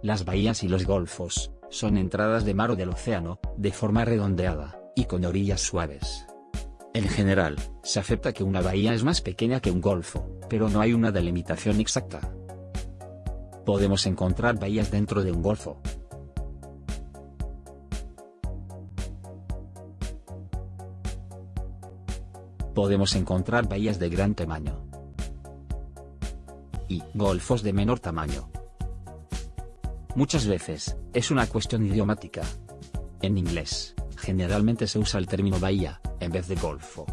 Las bahías y los golfos, son entradas de mar o del océano, de forma redondeada, y con orillas suaves. En general, se acepta que una bahía es más pequeña que un golfo, pero no hay una delimitación exacta. Podemos encontrar bahías dentro de un golfo. Podemos encontrar bahías de gran tamaño. Y golfos de menor tamaño. Muchas veces, es una cuestión idiomática. En inglés, generalmente se usa el término bahía, en vez de golfo.